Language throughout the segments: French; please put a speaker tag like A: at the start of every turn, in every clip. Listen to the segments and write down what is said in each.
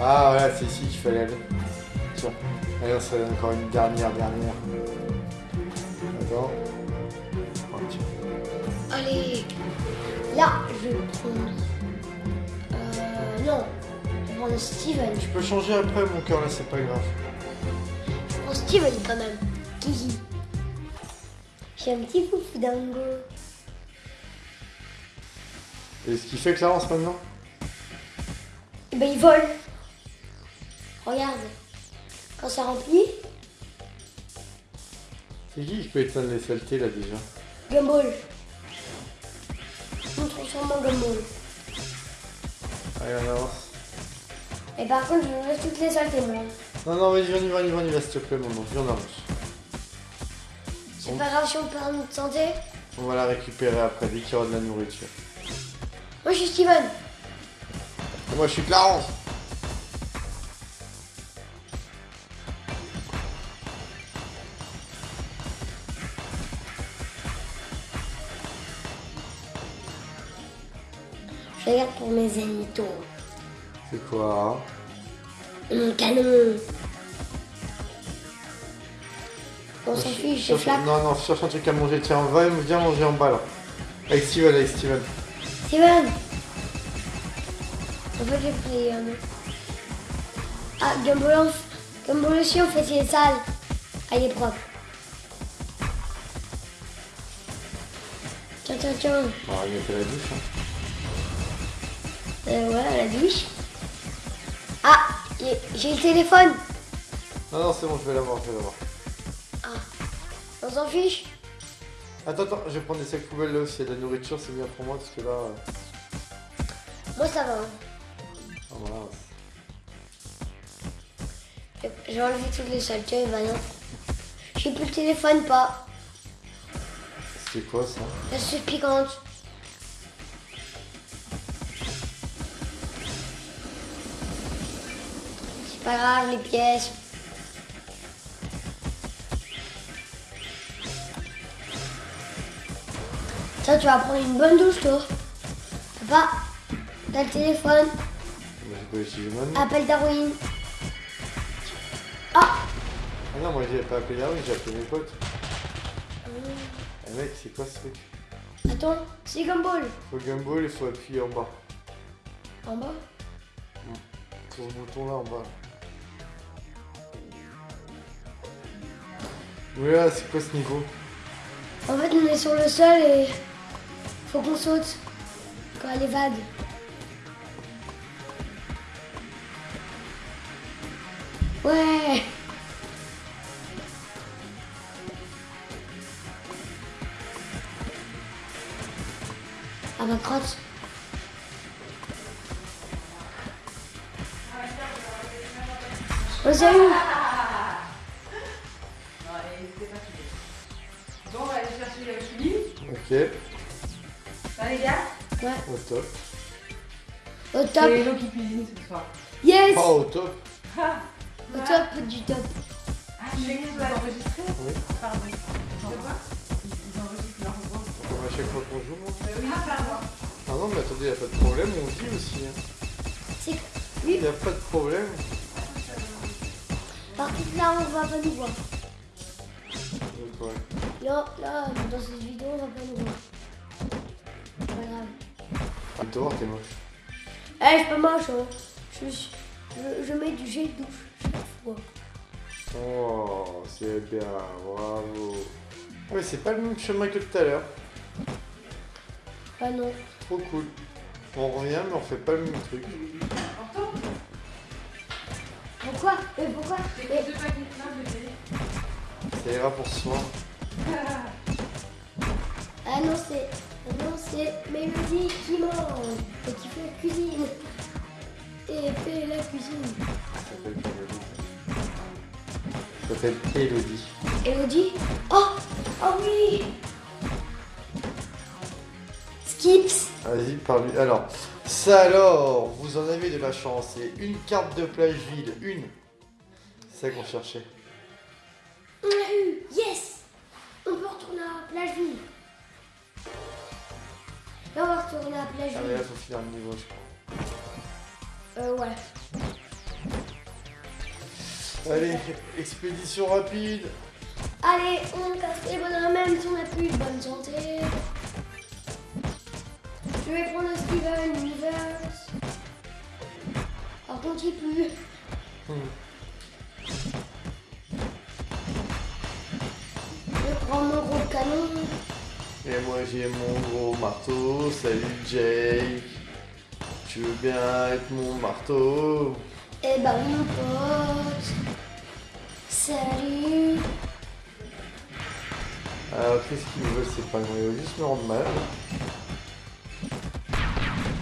A: Ah voilà, c'est ici qu'il fallait aller. Tiens. Allez, on serait encore une dernière, dernière. Attends. Oh, tiens.
B: Allez. Là, je vais prendre. Euh. Non. Je vais prendre Steven.
A: Tu peux changer après, mon cœur, là, c'est pas grave.
B: Je prends Steven quand même. Kiki. J'ai un petit foufou dingo.
A: Et ce qui fait Clarence maintenant?
B: Et ben il vole. Regarde. Quand ça remplit,
A: C'est qui qui peut éteindre les saletés, là, déjà
B: Gumball. On transforme en Gumball.
A: Allez, on avance.
B: Et par contre, je veux toutes les saletés, moi.
A: Non, non, vas-y, on y va, on y va, on y va, s'il te plaît, maman. Viens, on avance.
B: C'est pas grave si on perd notre santé.
A: On va la récupérer après, dès qu'il y aura de la nourriture.
B: Moi, je suis Steven.
A: Et moi, je suis Clarence
B: Je regarde pour mes ennemis.
A: C'est quoi?
B: Mon canon. On s'en fiche,
A: Cherche-
B: flaque.
A: Non, non, cherche un truc à manger. Tiens, va, viens manger en bas, là. Avec Steven, avec Steven.
B: Steven En fait, j'ai pris un autre. Ah, en- Gumball aussi, en fait, il est sale. Ah, il est propre. Tiens, tiens, tiens.
A: On va mettre la douche. Hein.
B: Euh, voilà, la douche. Ah, j'ai- le téléphone.
A: Non, non, c'est bon, je vais l'avoir, je vais l'avoir.
B: On s'en fiche.
A: Attends, attends, je vais prendre des sacs poubelles là aussi. La nourriture, c'est bien pour moi parce que là. euh,
B: Moi, ça va. hein.
A: Ah, voilà.
B: J'ai enlevé toutes les saletés, bah non. J'ai plus le téléphone, pas.
A: C'est quoi ça?
B: La sauce piquante. Pas grave, les pièces. Ça, tu vas prendre une bonne douche, toi. Papa, t'as le téléphone.
A: Bah, maintenant.
B: Appelle Darwin. Ah
A: Ah non, moi j'ai pas appelé Darwin, j'ai appelé mes potes. Eh mec, c'est quoi ce truc?
B: Attends, c'est Gumball.
A: Faut gumball, il faut appuyer en bas.
B: En bas?
A: Sur ce bouton là en bas. Là, c'est quoi ce niveau
B: En fait, on est sur le sol et faut qu'on saute quand elle est vague. Ouais. À ma crotte. Oh, salut
A: Ok,
C: Ça, les gars
B: Ouais,
A: au top.
B: au top.
C: C'est Hello qui cuisine ce soir.
B: Yes
A: Pas au top
B: Au top du top.
C: Ah, que vous enregistré
A: Oui.
C: Pardon. De quoi Ils enregistrent leur voix.
A: Comme à chaque fois qu'on joue. moi.
C: Euh, oui, pardon.
A: Ah non, mais attendez, y a pas de problème, on vit aussi. Hein.
B: C'est
A: Y a pas de problème.
B: Par contre, là, on va pas nous voir.
A: Ouais.
B: Là, là, dans cette vidéo, on va pas nous voir. C'est pas grave.
A: Tu te voir, t'es moche.
B: Eh, je suis pas moche, hein. Je, je, je mets du gel douche chaque fois.
A: Oh, c'est bien, bravo. Mais c'est pas le même chemin que tout à l'heure.
B: Ah non.
A: Trop cool. On revient, mais on fait pas le même truc.
B: Pourquoi? Mais pourquoi Mais-
A: Ça ira pour ce soir.
B: Ah non, c'est. ah non, c'est Mélodie qui mange et qui fait la cuisine. Et fait la cuisine.
A: Ça s'appelle pas Elodie. Ça s'appelle Elodie.
B: Elodie? Oh Oh oui Skips
A: Vas-y, parle Alors, ça alors, vous en avez de la chance. C'est une carte de plage vide, une. C'est ça qu'on cherchait.
B: Yes On peut retourner à la plage ville. Là, on va retourner à la plage
A: Ah, mais là, faut finir le niveau, je crois.
B: Euh, ouais.
A: Allez, expédition rapide.
B: Allez, on casse les bonhommes même si on n'a plus de bonne santé. Je vais prendre le Steven Universe. Par contre, il pue. Je
A: Et moi j'ai mon gros marteau. Salut Jake. Tu veux bien être mon marteau?
B: Eh ben, mon pote. Salut.
A: Alors qu'est-ce qu'ils veulent ces pingouins Ils veulent juste me rendre malade.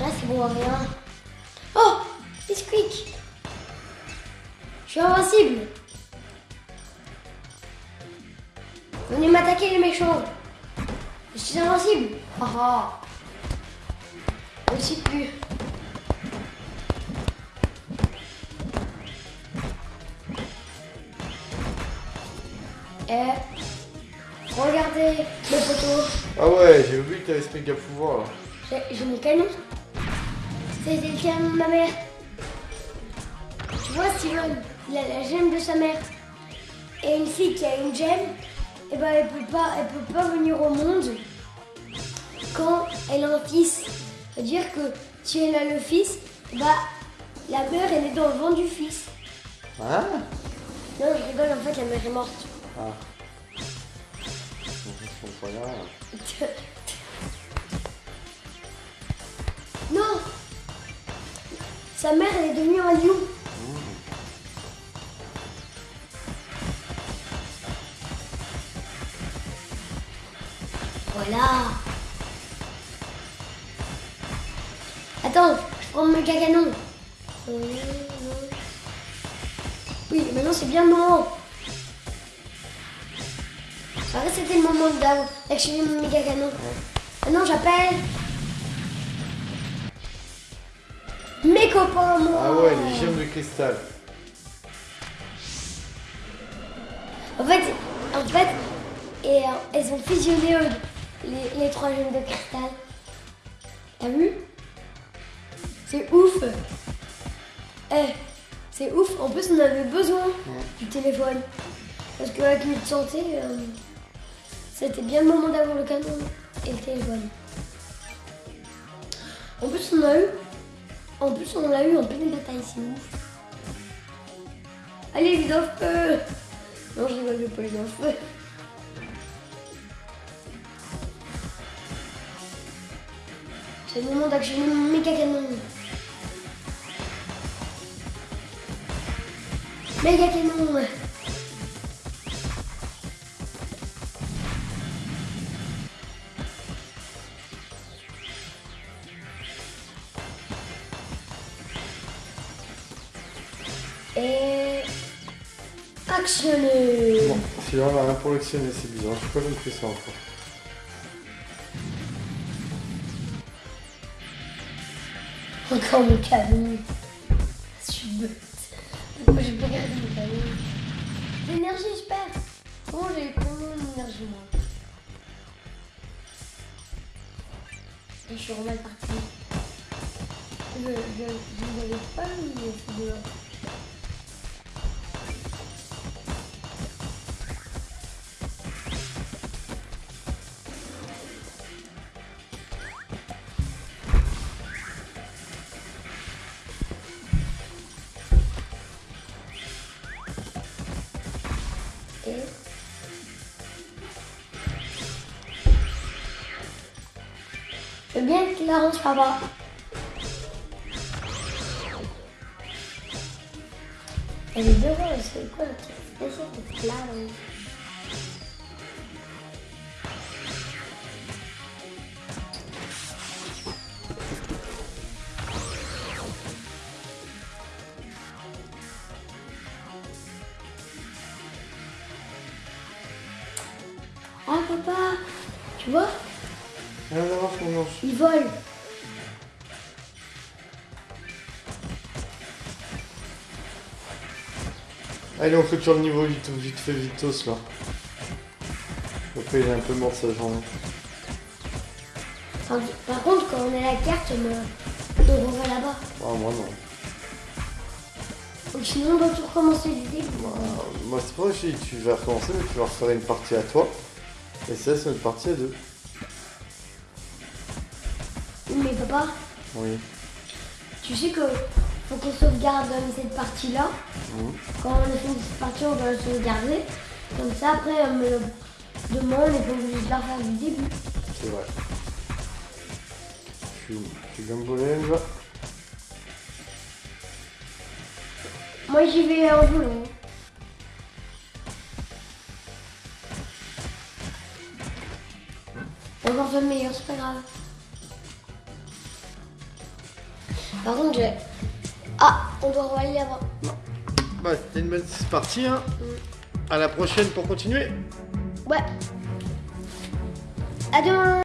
B: Là, c'est bon à rien. Oh Bisquick Je suis invincible Venez m'attaquer les méchants suis invincible Ah ah Je ne suis plus. Eh Regardez le poteau
A: Ah ouais, j'ai oublié que t'avais ce méga pouvoir là.
B: j'ai j'ai mon canon. C'était le canon de ma mère. Tu vois, Steven, il a la gemme de sa mère. Et une fille qui a une gemme, et ben elle peut pas, elle peut pas venir au monde quand elle a un fils. C'est-à-dire que si elle a le fils, bah la mère elle est dans le ventre du fils.
A: Hein?
B: Non, je rigole, en fait la mère est morte.
A: Ah.
B: Non Sa mère elle est devenue un lion. Voilà. Attends, je prends mon méga canon. Oui, maintenant c'est bien le moment. Ah, c'était le moment d'a- d'activer mon méga canon. Maintenant j'appelle mes copains, moi.
A: Ah ouais, les gemmes de cristal.
B: En fait, en fait, et, euh, elles ont fusionné les, les trois gemmes de cristal. T'as vu? C'est ouf. Eh, c'est ouf. En plus, on avait besoin du téléphone. Parce qu'avec notre santé, euh, c'était bien le moment d'avoir le canon et le téléphone. En plus, on a eu, en plus, on l'a eu en pleine bataille, c'est ouf. Allez, vite en feu Non, je rigole, je pas les en feu. C'est le moment d'actionner mon méga canon. Méga canon Et... Actionner
A: Bon, si on a rien pour l'actionner, c'est bizarre. Je sais pas compris ça encore.
B: Encore mon canon. L'énergie, je perds. Comment j'ai eu combien d'énergie, moi je suis remal parti. Je, n'avais pas mis ces bien être Clarence, papa. Elle est devant, c'est quoi spécial de Clarence Ah papa, tu vois,
A: Rien à voir son manche.
B: il vole.
A: Allez, on clôture le niveau vite, vite fait, vitos là. Après, il est un peu mort sa journée.
B: Par, par contre, quand on a la carte, on, on revoit là-bas.
A: Ah, moi non.
B: Sinon, on doit tout recommencer du début.
A: Bah, moi, c'est pas si tu vas recommencer, mais tu vas refaire une partie à toi. Et ça, c'est une partie à deux.
B: Mais papa,
A: Oui.
B: tu sais que faut qu'on sauvegarde euh, cette partie-là. Quand on a fini cette partie, on doit la sauvegarder. Comme ça, après, euh, me le- demain, on n'est pas obligé de la refaire du début.
A: C'est vrai. Viens me voler, là
B: Moi, j'y vais en volant. Encore le meilleur, c'est pas grave. Par contre, j'ai... Ah, on doit aller là-bas.
A: Bah, c'était une bonne partie, hein. À la prochaine pour continuer.
B: Ouais. À demain